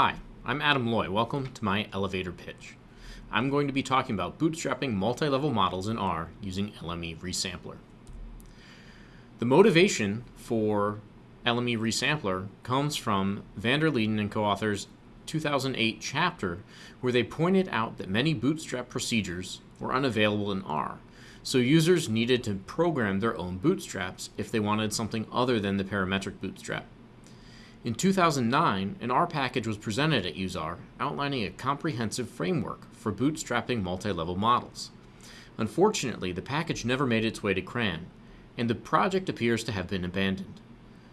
Hi, I'm Adam Loy. Welcome to my elevator pitch. I'm going to be talking about bootstrapping multi-level models in R using LME Resampler. The motivation for LME Resampler comes from van der Leeden and co-authors 2008 chapter where they pointed out that many bootstrap procedures were unavailable in R. So users needed to program their own bootstraps if they wanted something other than the parametric bootstrap. In 2009, an R package was presented at useR outlining a comprehensive framework for bootstrapping multi-level models. Unfortunately, the package never made its way to CRAN, and the project appears to have been abandoned.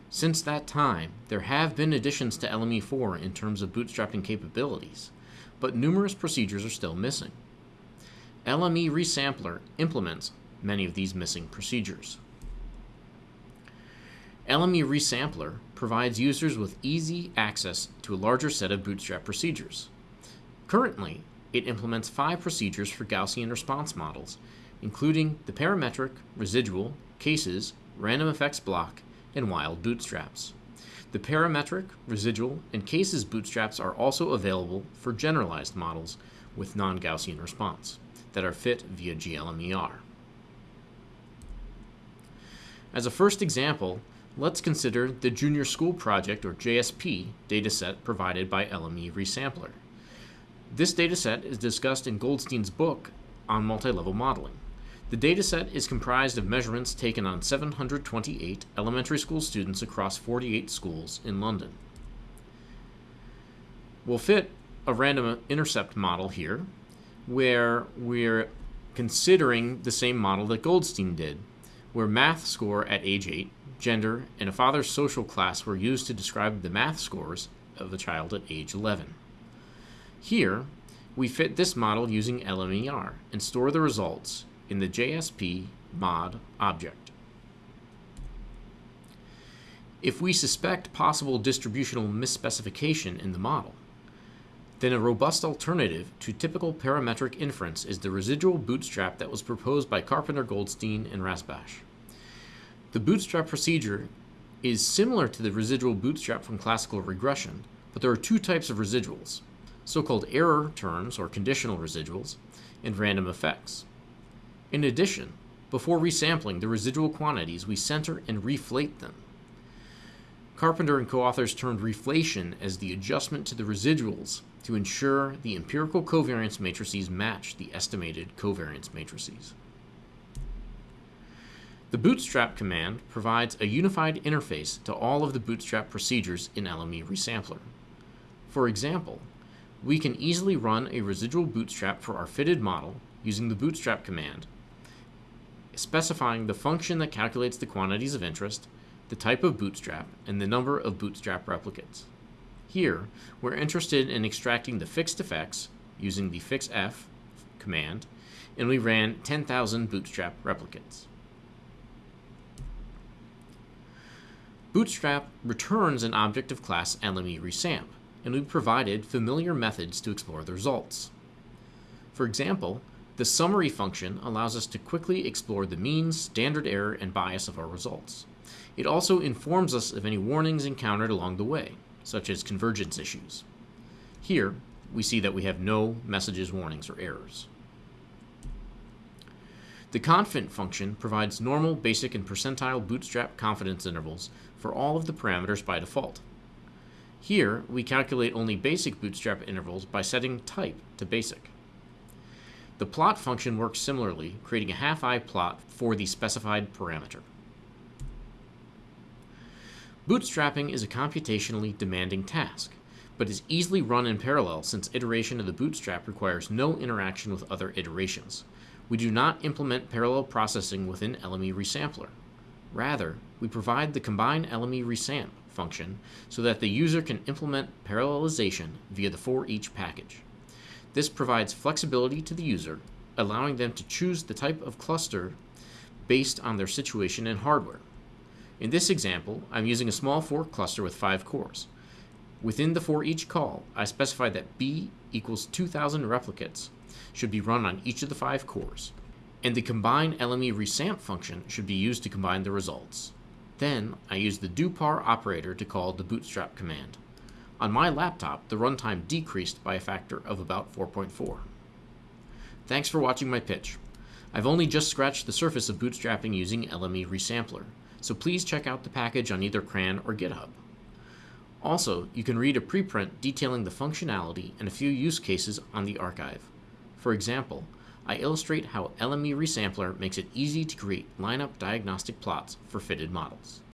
Since that time, there have been additions to LME4 in terms of bootstrapping capabilities, but numerous procedures are still missing. LME Resampler implements many of these missing procedures. LME Resampler provides users with easy access to a larger set of Bootstrap procedures. Currently, it implements five procedures for Gaussian response models, including the parametric, residual, cases, random effects block, and wild bootstraps. The parametric, residual, and cases bootstraps are also available for generalized models with non-Gaussian response that are fit via GLMER. As a first example, Let's consider the Junior School Project, or JSP, dataset provided by LME Resampler. This dataset is discussed in Goldstein's book on multi-level modeling. The dataset is comprised of measurements taken on 728 elementary school students across 48 schools in London. We'll fit a random intercept model here, where we're considering the same model that Goldstein did, where math score at age 8 gender, and a father's social class were used to describe the math scores of the child at age 11. Here, we fit this model using LMER and store the results in the JSP mod object. If we suspect possible distributional misspecification in the model, then a robust alternative to typical parametric inference is the residual bootstrap that was proposed by Carpenter Goldstein and Rasbash. The bootstrap procedure is similar to the residual bootstrap from classical regression, but there are two types of residuals, so-called error terms or conditional residuals, and random effects. In addition, before resampling the residual quantities, we center and reflate them. Carpenter and co-authors termed reflation as the adjustment to the residuals to ensure the empirical covariance matrices match the estimated covariance matrices. The bootstrap command provides a unified interface to all of the bootstrap procedures in LME Resampler. For example, we can easily run a residual bootstrap for our fitted model using the bootstrap command, specifying the function that calculates the quantities of interest, the type of bootstrap, and the number of bootstrap replicates. Here, we're interested in extracting the fixed effects using the fixef command, and we ran 10,000 bootstrap replicates. Bootstrap returns an object of class LME and we provided familiar methods to explore the results. For example, the summary function allows us to quickly explore the mean, standard error, and bias of our results. It also informs us of any warnings encountered along the way, such as convergence issues. Here, we see that we have no messages, warnings, or errors. The confint function provides normal, basic, and percentile bootstrap confidence intervals for all of the parameters by default. Here, we calculate only basic bootstrap intervals by setting type to basic. The plot function works similarly, creating a half-eye plot for the specified parameter. Bootstrapping is a computationally demanding task, but is easily run in parallel since iteration of the bootstrap requires no interaction with other iterations. We do not implement parallel processing within LME Resampler. Rather, we provide the combine LME resamp function so that the user can implement parallelization via the foreach package. This provides flexibility to the user, allowing them to choose the type of cluster based on their situation and hardware. In this example, I'm using a small fork cluster with five cores. Within the foreach call, I specify that B equals 2000 replicates should be run on each of the five cores and the combine LME resamp function should be used to combine the results. Then I use the dopar operator to call the bootstrap command. On my laptop, the runtime decreased by a factor of about 4.4. Thanks for watching my pitch. I've only just scratched the surface of bootstrapping using LME Resampler, so please check out the package on either CRAN or GitHub. Also, you can read a preprint detailing the functionality and a few use cases on the arXiv. For example, I illustrate how LME Resampler makes it easy to create lineup diagnostic plots for fitted models.